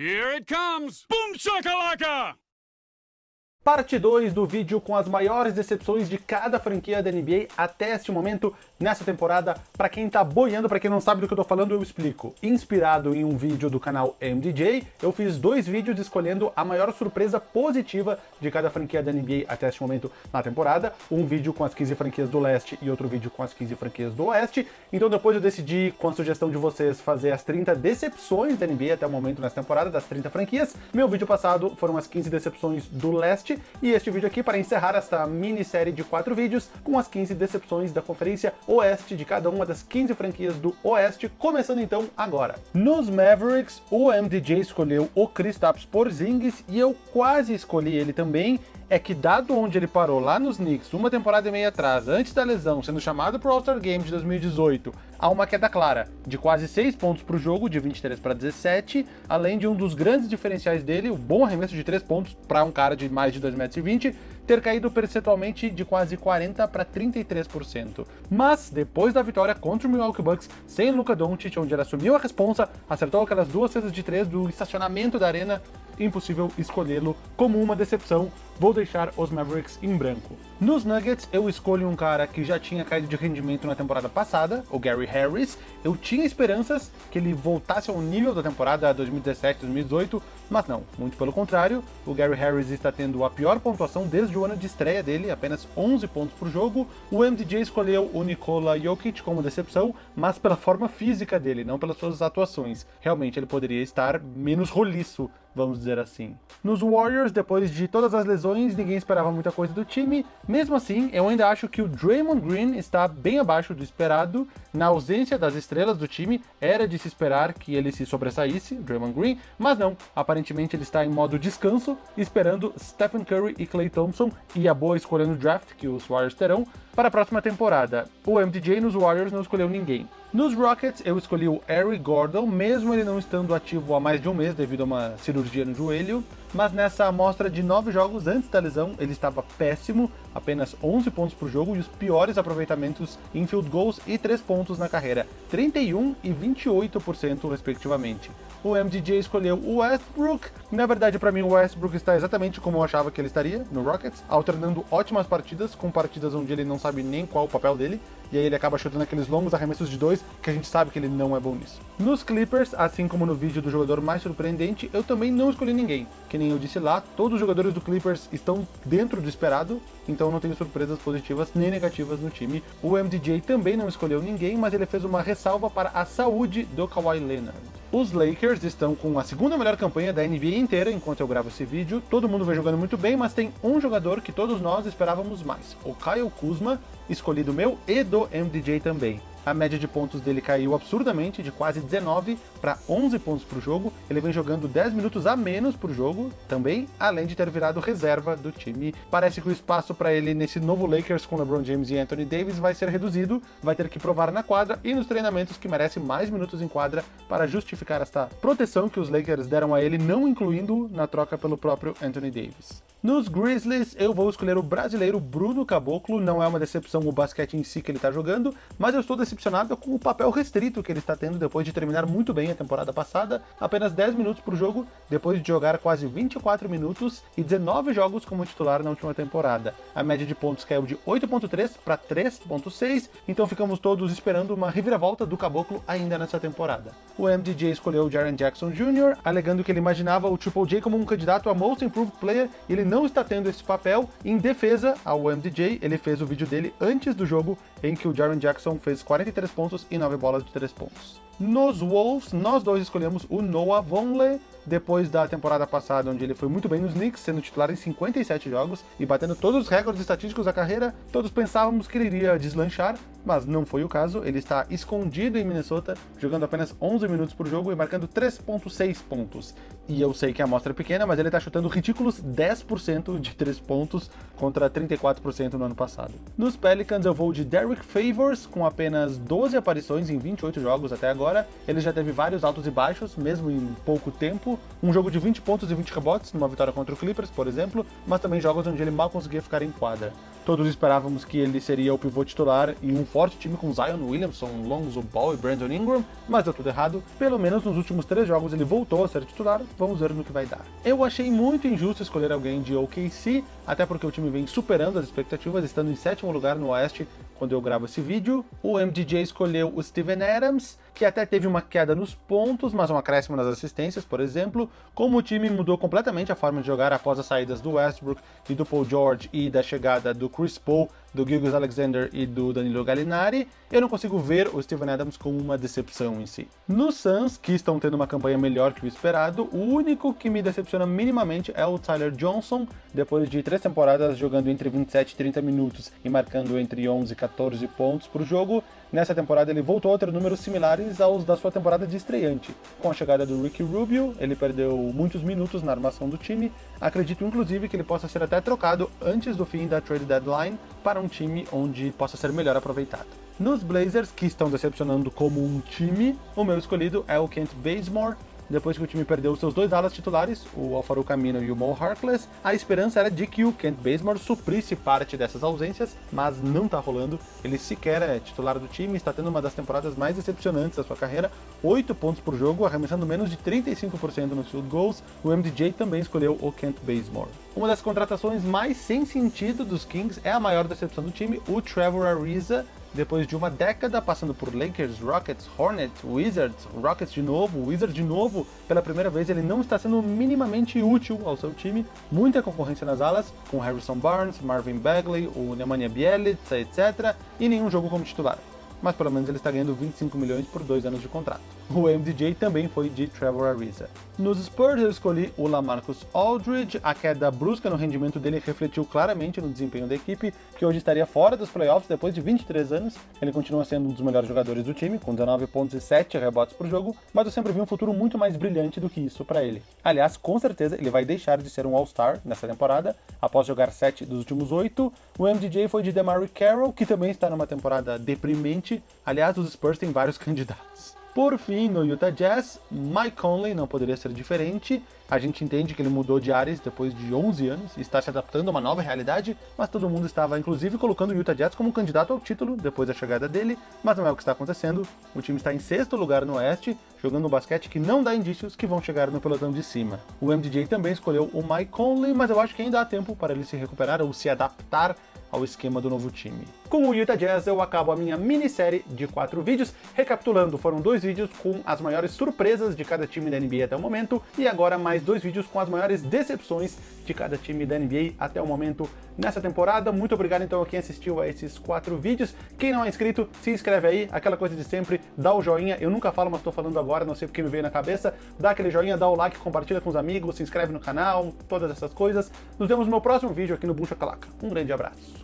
Here it comes! Boom shakalaka! Parte 2 do vídeo com as maiores decepções de cada franquia da NBA até este momento nessa temporada. Para quem tá boiando, para quem não sabe do que eu tô falando, eu explico. Inspirado em um vídeo do canal MDJ, eu fiz dois vídeos escolhendo a maior surpresa positiva de cada franquia da NBA até este momento na temporada. Um vídeo com as 15 franquias do leste e outro vídeo com as 15 franquias do oeste. Então depois eu decidi, com a sugestão de vocês, fazer as 30 decepções da NBA até o momento nessa temporada, das 30 franquias. Meu vídeo passado foram as 15 decepções do leste e este vídeo aqui para encerrar esta minissérie de quatro vídeos com as 15 decepções da Conferência Oeste de cada uma das 15 franquias do Oeste, começando então agora. Nos Mavericks, o MDJ escolheu o Kristaps Porzingis e eu quase escolhi ele também, é que dado onde ele parou lá nos Knicks uma temporada e meia atrás, antes da lesão, sendo chamado para o All-Star Game de 2018, há uma queda clara, de quase 6 pontos para o jogo, de 23 para 17, além de um dos grandes diferenciais dele, o bom arremesso de 3 pontos para um cara de mais de 2,20 metros, ter caído percentualmente de quase 40 para 33%. Mas, depois da vitória contra o Milwaukee Bucks, sem Luka Doncic, onde ele assumiu a responsa, acertou aquelas duas cestas de 3 do estacionamento da arena, impossível escolhê-lo como uma decepção, vou deixar os Mavericks em branco. Nos Nuggets, eu escolho um cara que já tinha caído de rendimento na temporada passada, o Gary Harris. Eu tinha esperanças que ele voltasse ao nível da temporada 2017-2018, mas não, muito pelo contrário. O Gary Harris está tendo a pior pontuação desde o ano de estreia dele, apenas 11 pontos por jogo. O MDJ escolheu o Nikola Jokic como decepção, mas pela forma física dele, não pelas suas atuações. Realmente ele poderia estar menos roliço vamos dizer assim. Nos Warriors, depois de todas as lesões, ninguém esperava muita coisa do time. Mesmo assim, eu ainda acho que o Draymond Green está bem abaixo do esperado. Na ausência das estrelas do time, era de se esperar que ele se sobressaísse, Draymond Green, mas não. Aparentemente ele está em modo descanso, esperando Stephen Curry e Klay Thompson e a boa escolha no draft que os Warriors terão para a próxima temporada. O MDJ nos Warriors não escolheu ninguém. Nos Rockets, eu escolhi o Harry Gordon, mesmo ele não estando ativo há mais de um mês devido a uma cirurgia no joelho, mas nessa amostra de nove jogos antes da lesão, ele estava péssimo, apenas 11 pontos por jogo e os piores aproveitamentos em field goals e 3 pontos na carreira, 31 e 28% respectivamente. O MDJ escolheu o Westbrook, na verdade para mim o Westbrook está exatamente como eu achava que ele estaria no Rockets, alternando ótimas partidas com partidas onde ele não sabe nem qual o papel dele, e aí ele acaba chutando aqueles longos arremessos de dois, que a gente sabe que ele não é bom nisso. Nos Clippers, assim como no vídeo do jogador mais surpreendente, eu também não escolhi ninguém. Que nem eu disse lá, todos os jogadores do Clippers estão dentro do esperado, então não tenho surpresas positivas nem negativas no time. O MDJ também não escolheu ninguém, mas ele fez uma ressalva para a saúde do Kawhi Leonard. Os Lakers estão com a segunda melhor campanha da NBA inteira enquanto eu gravo esse vídeo. Todo mundo vem jogando muito bem, mas tem um jogador que todos nós esperávamos mais. O Kyle Kuzma, escolhido meu e do MDJ também a média de pontos dele caiu absurdamente, de quase 19 para 11 pontos por jogo. Ele vem jogando 10 minutos a menos por jogo também, além de ter virado reserva do time. Parece que o espaço para ele nesse novo Lakers com LeBron James e Anthony Davis vai ser reduzido, vai ter que provar na quadra e nos treinamentos que merece mais minutos em quadra para justificar esta proteção que os Lakers deram a ele, não incluindo na troca pelo próprio Anthony Davis. Nos Grizzlies, eu vou escolher o brasileiro Bruno Caboclo, não é uma decepção o basquete em si que ele está jogando, mas eu estou decepcionado com o papel restrito que ele está tendo depois de terminar muito bem a temporada passada, apenas 10 minutos por jogo, depois de jogar quase 24 minutos e 19 jogos como titular na última temporada. A média de pontos caiu de 8.3 para 3.6, então ficamos todos esperando uma reviravolta do Caboclo ainda nessa temporada. O MDJ escolheu o Jaren Jackson Jr., alegando que ele imaginava o Triple J como um candidato a Most Improved Player e ele não está tendo esse papel. Em defesa ao MDJ, ele fez o vídeo dele antes do jogo, em que o Jaren Jackson fez 43 pontos e 9 bolas de 3 pontos. Nos Wolves, nós dois escolhemos o Noah Vonleh, depois da temporada passada, onde ele foi muito bem nos Knicks, sendo titular em 57 jogos e batendo todos os recordes estatísticos da carreira, todos pensávamos que ele iria deslanchar, mas não foi o caso, ele está escondido em Minnesota, jogando apenas 11 minutos por jogo e marcando 3.6 pontos. E eu sei que a amostra é pequena, mas ele está chutando ridículos 10% de 3 pontos contra 34% no ano passado. Nos Pelicans eu vou de Derrick Favors, com apenas 12 aparições em 28 jogos até agora, ele já teve vários altos e baixos, mesmo em pouco tempo. Um jogo de 20 pontos e 20 rebotes, numa vitória contra o Clippers, por exemplo, mas também jogos onde ele mal conseguia ficar em quadra. Todos esperávamos que ele seria o pivô titular em um forte time com Zion Williamson, Lonzo Ball e Brandon Ingram, mas deu tudo errado. Pelo menos nos últimos três jogos ele voltou a ser titular, vamos ver no que vai dar. Eu achei muito injusto escolher alguém de OKC, até porque o time vem superando as expectativas, estando em sétimo lugar no Oeste quando eu gravo esse vídeo. O MDJ escolheu o Steven Adams, que até teve uma queda nos pontos, mas um acréscimo nas assistências, por exemplo. Como o time mudou completamente a forma de jogar após as saídas do Westbrook e do Paul George e da chegada do Chris Paul, do Gilgis Alexander e do Danilo Gallinari, eu não consigo ver o Steven Adams como uma decepção em si. No Suns, que estão tendo uma campanha melhor que o esperado, o único que me decepciona minimamente é o Tyler Johnson, depois de três temporadas jogando entre 27 e 30 minutos e marcando entre 11 e 14 pontos por jogo, nessa temporada ele voltou a ter números similares aos da sua temporada de estreante. Com a chegada do Ricky Rubio, ele perdeu muitos minutos na armação do time, acredito inclusive que ele possa ser até trocado antes do fim da trade deadline para um time onde possa ser melhor aproveitado. Nos Blazers, que estão decepcionando como um time, o meu escolhido é o Kent Bazemore, depois que o time perdeu seus dois alas titulares, o Alfaro Camino e o Mo Harkless, a esperança era de que o Kent Bazemore suprisse parte dessas ausências, mas não tá rolando. Ele sequer é titular do time, está tendo uma das temporadas mais decepcionantes da sua carreira, 8 pontos por jogo, arremessando menos de 35% nos field goals. O MDJ também escolheu o Kent Bazemore. Uma das contratações mais sem sentido dos Kings é a maior decepção do time, o Trevor Ariza, depois de uma década passando por Lakers, Rockets, Hornets, Wizards, Rockets de novo, Wizards de novo, pela primeira vez ele não está sendo minimamente útil ao seu time. Muita concorrência nas alas, com Harrison Barnes, Marvin Bagley, o Nemanja Bjelica, etc. E nenhum jogo como titular mas pelo menos ele está ganhando 25 milhões por dois anos de contrato. O MDJ também foi de Trevor Ariza. Nos Spurs eu escolhi o Lamarcus Aldridge, a queda brusca no rendimento dele refletiu claramente no desempenho da equipe, que hoje estaria fora dos playoffs depois de 23 anos. Ele continua sendo um dos melhores jogadores do time, com 19 pontos e 7 rebotes por jogo, mas eu sempre vi um futuro muito mais brilhante do que isso para ele. Aliás, com certeza ele vai deixar de ser um All-Star nessa temporada, após jogar 7 dos últimos 8. O MDJ foi de DeMarre Carroll, que também está numa temporada deprimente, Aliás, os Spurs têm vários candidatos. Por fim, no Utah Jazz, Mike Conley não poderia ser diferente. A gente entende que ele mudou de áreas depois de 11 anos e está se adaptando a uma nova realidade, mas todo mundo estava inclusive colocando o Utah Jazz como candidato ao título depois da chegada dele, mas não é o que está acontecendo. O time está em sexto lugar no Oeste, jogando um basquete que não dá indícios que vão chegar no pelotão de cima. O MDJ também escolheu o Mike Conley, mas eu acho que ainda há tempo para ele se recuperar ou se adaptar ao esquema do novo time. Com o Utah Jazz eu acabo a minha minissérie de quatro vídeos. Recapitulando, foram dois vídeos com as maiores surpresas de cada time da NBA até o momento, e agora mais dois vídeos com as maiores decepções de cada time da NBA até o momento nessa temporada. Muito obrigado então a quem assistiu a esses quatro vídeos. Quem não é inscrito, se inscreve aí, aquela coisa de sempre, dá o joinha. Eu nunca falo, mas estou falando agora, não sei porque me veio na cabeça. Dá aquele joinha, dá o like, compartilha com os amigos, se inscreve no canal, todas essas coisas. Nos vemos no meu próximo vídeo aqui no Buncha Calaca. Um grande abraço.